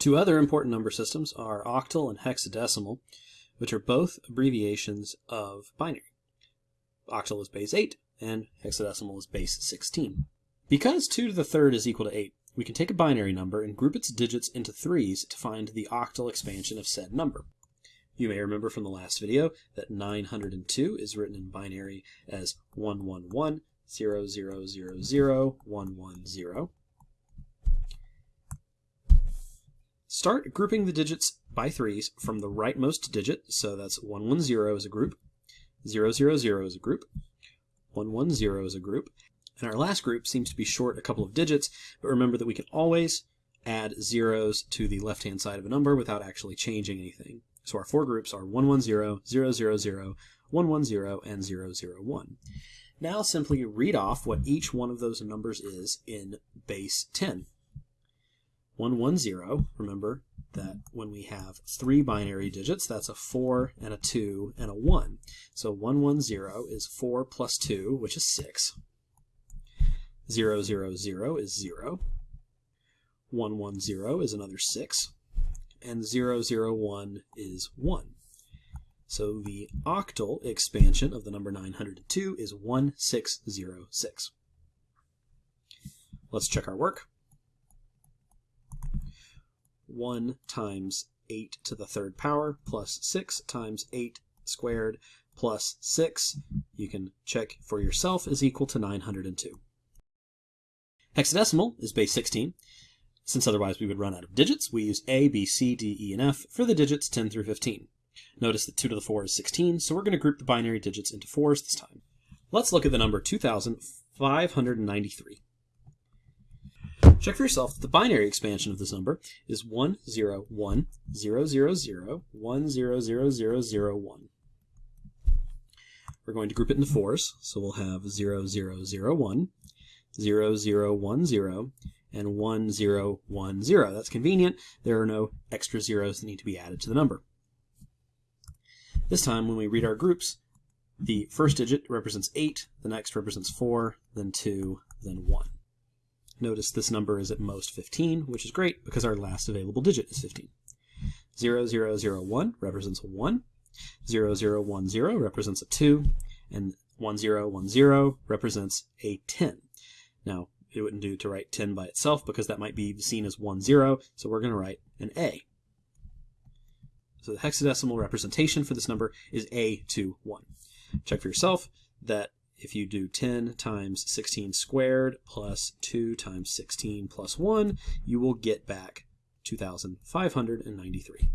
Two other important number systems are octal and hexadecimal, which are both abbreviations of binary. Octal is base 8 and hexadecimal is base 16. Because 2 to the third is equal to 8, we can take a binary number and group its digits into threes to find the octal expansion of said number. You may remember from the last video that 902 is written in binary as 111 110. Start grouping the digits by threes from the rightmost digit, so that's 110 is a group, 000 is a group, 110 is a group, and our last group seems to be short a couple of digits, but remember that we can always add zeros to the left-hand side of a number without actually changing anything. So our four groups are 110, 000, 110, and 001. Now simply read off what each one of those numbers is in base 10. 110, remember that when we have three binary digits, that's a 4 and a 2 and a 1. So 110 is 4 plus 2, which is 6. 000 is 0. 110 is another 6. And 001 is 1. So the octal expansion of the number 902 is 1606. Let's check our work. 1 times 8 to the third power plus 6 times 8 squared plus 6, you can check for yourself, is equal to 902. Hexadecimal is base 16. Since otherwise we would run out of digits, we use A, B, C, D, E, and F for the digits 10 through 15. Notice that 2 to the 4 is 16, so we're going to group the binary digits into 4s this time. Let's look at the number 2593. Check for yourself that the binary expansion of this number is 101 We're going to group it into fours, so we'll have 0001, 0010, and 1010. That's convenient. There are no extra zeros that need to be added to the number. This time, when we read our groups, the first digit represents 8, the next represents 4, then 2, then 1. Notice this number is at most 15, which is great because our last available digit is 15. 0001 represents a 1, 0010 represents a 2, and 1010 represents a 10. Now, it wouldn't do to write 10 by itself because that might be seen as 10, so we're going to write an A. So the hexadecimal representation for this number is A21. Check for yourself that if you do 10 times 16 squared plus 2 times 16 plus 1, you will get back 2,593.